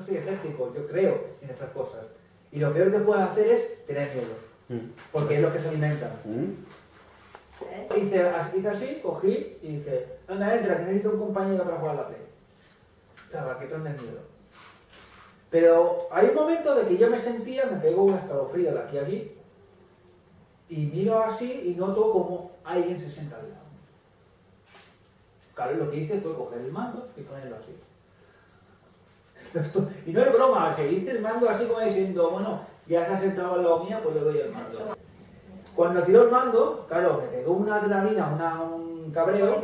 soy ejército, yo creo en estas cosas. Y lo peor que puedes hacer es tener miedo, Mm. porque es lo que se alimentan. Mm. Hice, as- hice así, cogí y dije, anda, entra, que necesito un compañero para jugar a la play. Estaba, que tienes miedo. Pero hay un momento de que yo me sentía, me pegó un escalofrío de aquí a aquí, y miro así y noto como alguien se sienta al lado. Claro, lo que hice fue coger el mando y ponerlo así. Y no es broma, que hice el mando así como diciendo, bueno, ya está sentado al lado mía, pues le doy el mando. Cuando tiró el mando, claro, me pegó una adrenalina, una, un cabreo,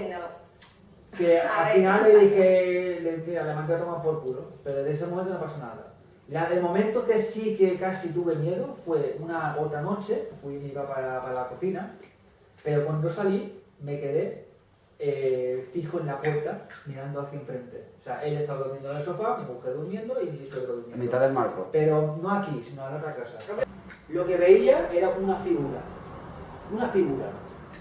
que al final ¿qué le dije, le, mira, le mandé a tomar por culo, pero de ese momento no pasó nada. La, el momento que sí que casi tuve miedo fue una otra noche, fui iba para, para la cocina, pero cuando salí me quedé eh, fijo en la puerta mirando hacia enfrente. O sea, él estaba durmiendo en el sofá, mi mujer durmiendo y mi suegro En durmiendo. mitad del marco. Pero no aquí, sino en la otra casa. Lo que veía era una figura. Una figura.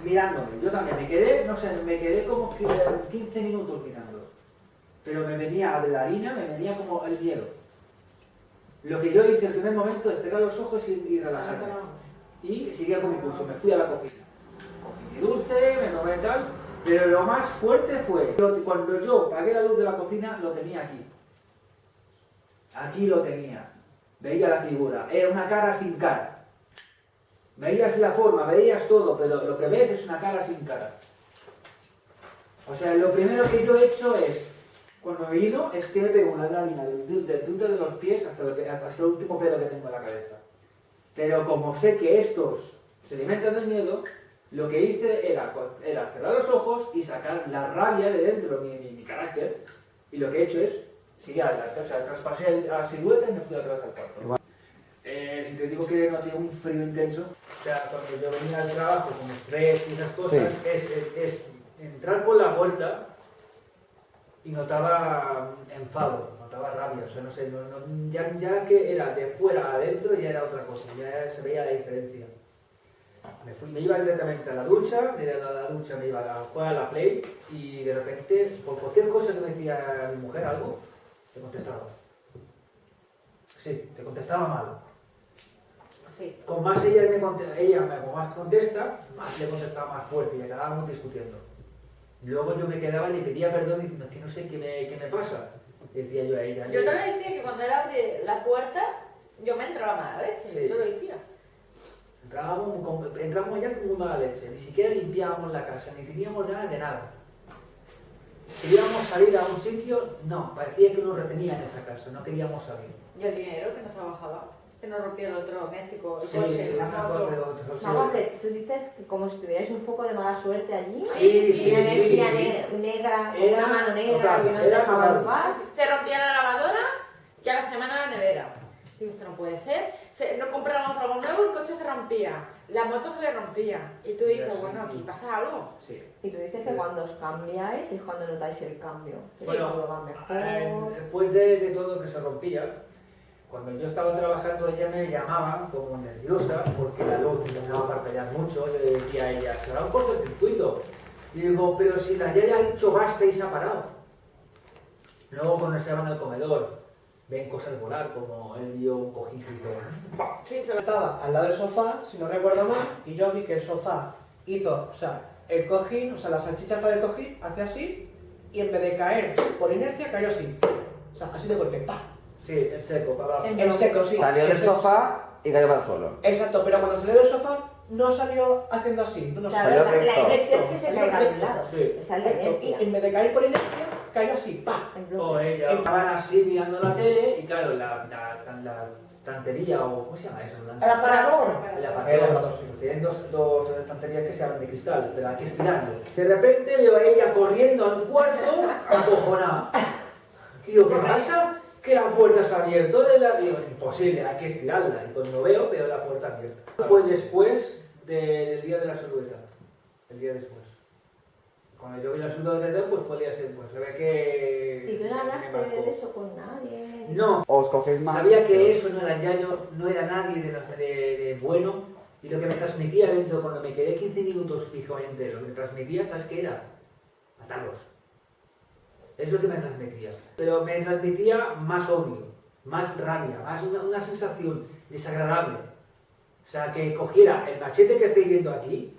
Mirándome. Yo también me quedé, no sé, me quedé como que 15 minutos mirando. Pero me venía adrenalina, me venía como el miedo. Lo que yo hice en el primer momento es cerrar los ojos y, y relajarme. Y seguía con mi curso, me fui a la cocina. Cogí mi dulce, me tomé tal. Pero lo más fuerte fue cuando yo apagué la luz de la cocina, lo tenía aquí. Aquí lo tenía. Veía la figura. Era una cara sin cara. Veías la forma, veías todo, pero lo que ves es una cara sin cara. O sea, lo primero que yo he hecho es, cuando me vino, es que me pego una lámina del, punto de los pies hasta, hasta el último pelo que tengo en la cabeza. Pero como sé que estos se alimentan del miedo, lo que hice era, era cerrar los ojos y sacar la rabia de dentro, mi, mi, mi carácter, y lo que he hecho es, sí, a la, o sea, traspasé la silueta y me fui vez al cuarto. Eh, si te digo que no tiene un frío intenso, o sea, cuando yo venía al trabajo con estrés y esas cosas, Sí. es, es- es entrar por la puerta y notaba enfado, notaba rabia, o sea, no sé, no- no- ya, ya que era de fuera adentro ya era otra cosa, ya se veía la diferencia. Me, fui, me iba directamente a la ducha, de la, la ducha me iba a la- jugar a la play y de repente, por cualquier cosa que me decía mi mujer algo, te contestaba. Sí, te contestaba mal. Sí. Con más ella me, conte- ella me con más contesta, más le contestaba más fuerte y acabábamos discutiendo. Luego yo me quedaba y le pedía perdón diciendo, es que no sé qué me, qué me pasa. Decía yo a ella. Yo te decía que cuando él abre la puerta, yo me entraba mala leche. Sí. Yo lo decía. Entrábamos, entramos ya con muy mala leche, ni siquiera limpiábamos la casa, ni teníamos ganas de nada. Queríamos salir a un sitio, no, parecía que nos retenía en esa casa, no queríamos salir. Y el dinero que nos trabajaba, que nos rompía el electrodoméstico, el Sí, coche, la moto. Vamos, que tú dices que como si tuvierais un foco de mala suerte allí. Sí, Sí, sí, una sí, energía sí. ne- negra, Era una mano negra total, y no dejaba en paz. Se rompía la lavadora y a la semana la nevera. Digo, esto no puede ser. Se- no comprábamos algo nuevo, el coche se rompía, la moto se le rompía. Y tú dices, bueno, aquí pasa algo. Sí. Y tú dices que cuando os cambiáis es cuando notáis el cambio. Que Bueno, todo va Eh, mejor. Después de, de todo que se rompía, cuando yo estaba trabajando ella me llamaba como nerviosa porque la luz empezaba a parpadear mucho. Yo le decía a ella, se va un cortocircuito. Y digo, pero si la ya ha dicho basta y se ha parado. Luego cuando se van al comedor, ven cosas volar como él vio un cojín y ¡pam! Sí, se lo- Estaba al lado del sofá, si no recuerdo mal, y yo vi que el sofá hizo, o sea, el cojín, o sea, la salchicha del cojín, hace así, y en vez de caer por inercia, cayó así. O sea, así de golpe, ¡pa! Sí, en seco, para abajo. En seco, sí. Salió del sofá y cayó para el suelo. Exacto, pero cuando salió del sofá, no salió haciendo así. No, no Claro, salió la, la recto. inercia es que se Salió un recto, lado. sí. Esa es la Recto, y en vez de caer por inercia, cayó así, ¡pa! O estaban así mirando la tele y claro, la, la, la estantería o ¿cómo se llama eso? La- El aparador. El El aparador. aparador, sí. Tienen dos, dos, estanterías que se abren de cristal, pero aquí estirando. De repente veo a ella corriendo al cuarto, acojonada. Y digo, ¿qué pasa? Que la puerta se ha abierto de la... Digo, imposible, hay que estirarla. Y cuando veo, veo la puerta abierta. Fue después de- del día de la silueta. El día después. Cuando yo vi la silueta, pues fue el día después. Se ve que... ¿Y tú no hablaste de eso con nadie? No, Os cogéis más. Sabía que eso no era ya yo, no era nadie de, los- de- de bueno y lo que me transmitía dentro cuando me quedé 15 minutos fijamente, lo que me transmitía, ¿sabes qué era? Matarlos. Es lo que me transmitía. Pero me transmitía más odio. más rabia, más una, una sensación desagradable. O sea, que cogiera el machete que estáis viendo aquí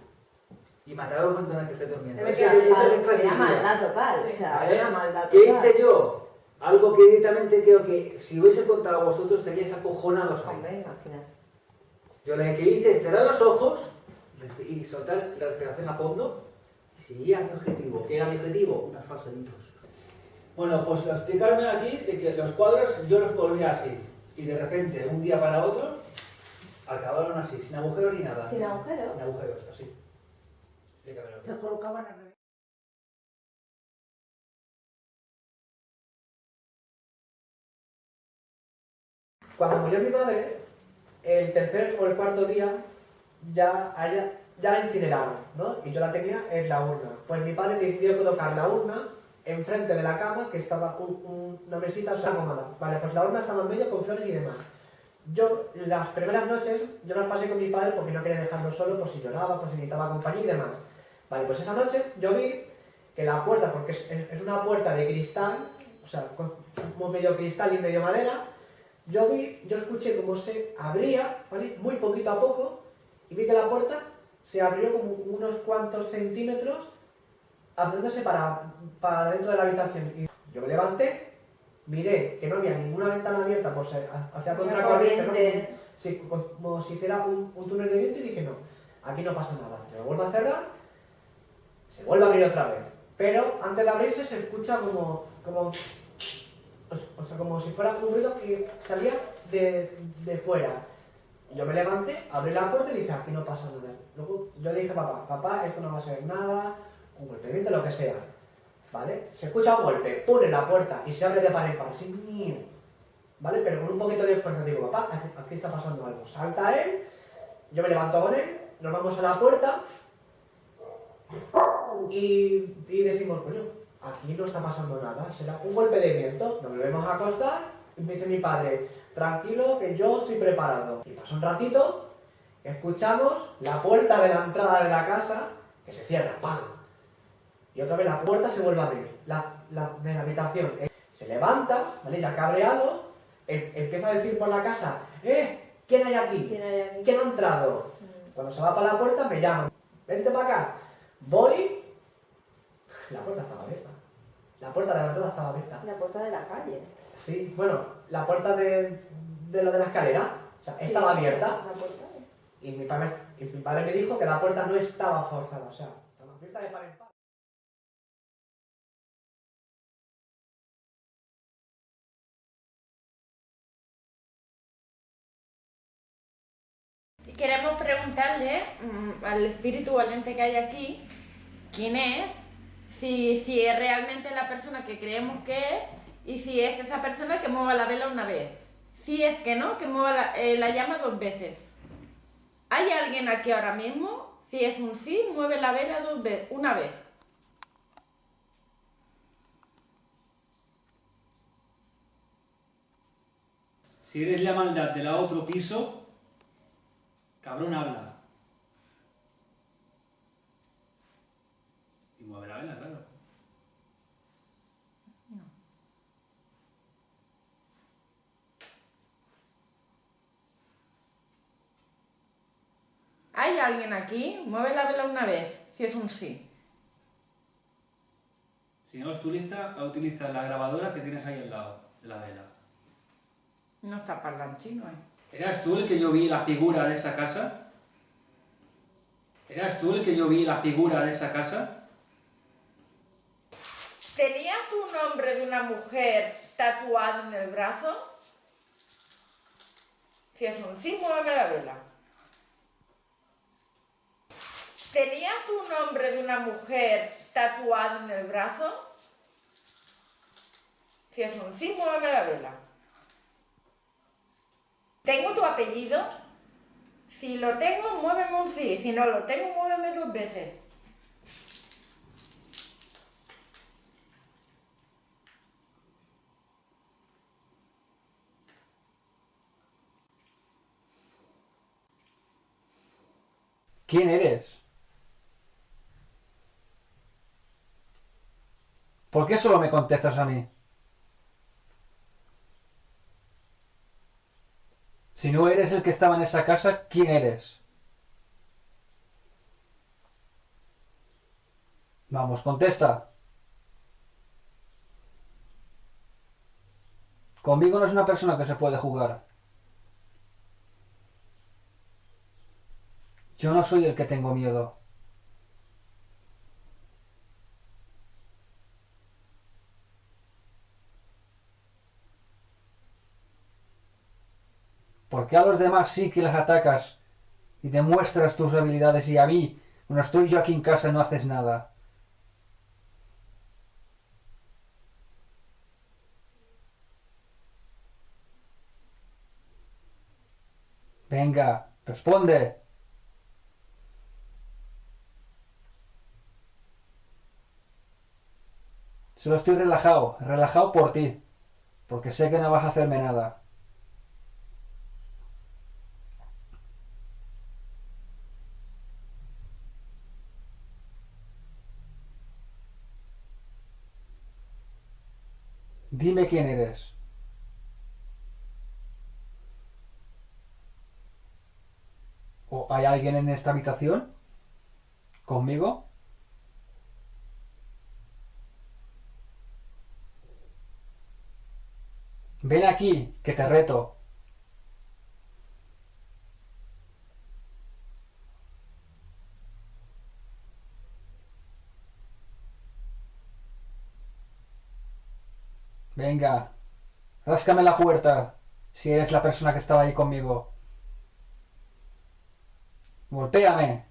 y matara a un montón que esté durmiendo. Es mal, era tranquilidad. maldad total, o sea, ¿Vale? era maldad ¿Qué total. hice yo? Algo que directamente creo que si hubiese contado a vosotros estaríais acojonados. Hombre, imagínate. Yo lo que hice es cerrar los ojos y soltar la respiración a fondo y seguía mi objetivo. ¿Qué era mi objetivo? Unos pasaditos. Bueno, pues explicarme aquí de que los cuadros yo los volvía así y de repente, un día para otro, acabaron así, sin agujeros ni nada. Sin agujero. Sin agujeros, así. Se colocaban al revés. Cuando murió mi madre, el tercer o el cuarto día ya, a ella- ya la incineraron, ¿no? Y yo la tenía en la urna. Pues mi padre decidió colocar la urna enfrente de la cama, que estaba un- un- una mesita, o sea, cómoda. Vale, pues la urna estaba en medio con flores y demás. Yo, las primeras noches, yo las pasé con mi padre porque no quería dejarlo solo, por si lloraba, por si necesitaba compañía y demás. Vale, pues esa noche yo vi que la puerta, porque es, una puerta de cristal, o sea, con- medio cristal y medio madera, yo vi, yo escuché cómo se abría, ¿vale? Muy poquito a poco, y vi que la puerta se abrió como unos cuantos centímetros, abriéndose para, para dentro de la habitación. Y yo me levanté, miré que no había ninguna ventana abierta por ser hacia contracorriente, ¿no? Sí, como si hiciera un, un túnel de viento y dije, no, aquí no pasa nada. Yo lo vuelvo a cerrar, se vuelve a abrir otra vez. Pero antes de abrirse se escucha como, como, o- sea, como si fuera un ruido que salía de, de fuera. Yo me levanté, abrí la puerta y dije, aquí no pasa nada. Luego yo le dije a papá, papá, esto no va a ser nada, un golpe viento, lo que sea. ¿Vale? Se escucha un golpe, pone la puerta y se abre de par en par, así. ¿vale? Pero con un poquito de fuerza digo, papá, aquí está pasando algo. Salta él, yo me levanto con él, nos vamos a la puerta y, y decimos, coño, aquí no está pasando nada, será un golpe de viento. Nos volvemos a acostar y me dice mi padre, tranquilo que yo estoy preparado. Y pasa un ratito, escuchamos la puerta de la entrada de la casa que se cierra, ¡pam! Y otra vez la puerta se vuelve a abrir, la, la- de la habitación. Eh, Se levanta, ¿vale? Ya cabreado, em- empieza a decir por la casa, ¡eh! ¿Quién hay aquí? ¿Quién hay aquí? ¿Quién ha entrado? Cuando se va para la puerta me llaman, vente para acá. Voy, la puerta estaba abierta. La puerta de la entrada estaba abierta. La puerta de la calle. Sí, bueno, la puerta de, de lo de la escalera, o sea, estaba Sí, abierta. La puerta. Y mi, padre, y mi padre me dijo que la puerta no estaba forzada, o sea, estaba abierta de par en par. Queremos preguntarle mm, al espíritu valiente que hay aquí quién es, si, si es realmente la persona que creemos que es y si es esa persona que mueva la vela una vez. Si es que no, que mueva la, eh, la llama dos veces. ¿Hay alguien aquí ahora mismo? Si es un sí, mueve la vela dos una vez. Si eres la maldad de la otro piso, cabrón habla. Y mueve la vela, claro. ¿Hay alguien aquí? Mueve la vela una vez, si es un sí. Si no, tú utiliza, utiliza la grabadora que tienes ahí al lado de la vela. No está parlanchino, ¿eh? ¿Eras tú el que yo vi la figura de esa casa? ¿Eras tú el que yo vi la figura de esa casa? ¿Tenías un nombre de una mujer tatuado en el brazo? Si es un sí, mueve la vela. ¿Tenías un nombre de una mujer tatuado en el brazo? Si es un sí, mueve la vela. ¿Tengo tu apellido? Si lo tengo, muéveme un sí. Si no lo tengo, muéveme dos veces. ¿Quién eres? ¿Por qué solo me contestas a mí? Si no eres el que estaba en esa casa, ¿quién eres? Vamos, contesta. Conmigo no es una persona que se puede jugar. Yo no soy el que tengo miedo. ¿Por qué a los demás sí que les atacas y demuestras tus habilidades y a mí, cuando estoy yo aquí en casa, no haces nada? Venga, responde. Solo estoy relajado, relajado por ti, porque sé que no vas a hacerme nada. Dime quién eres. ¿O hay alguien en esta habitación? ¿Conmigo? Ven aquí, que te reto. Venga, ráscame la puerta, si eres la persona que estaba ahí conmigo. Golpéame.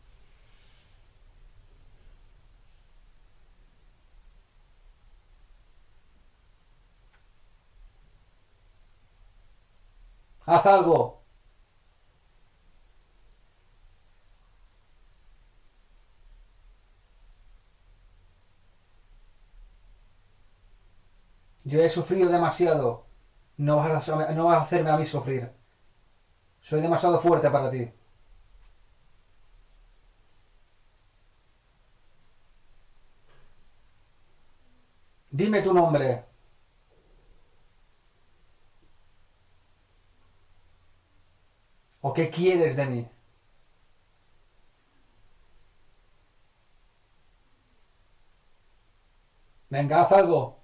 Haz algo. Yo he sufrido demasiado. No vas, a, no vas a hacerme a mí sufrir. Soy demasiado fuerte para ti. Dime tu nombre. ¿O qué quieres de mí? Venga, haz algo.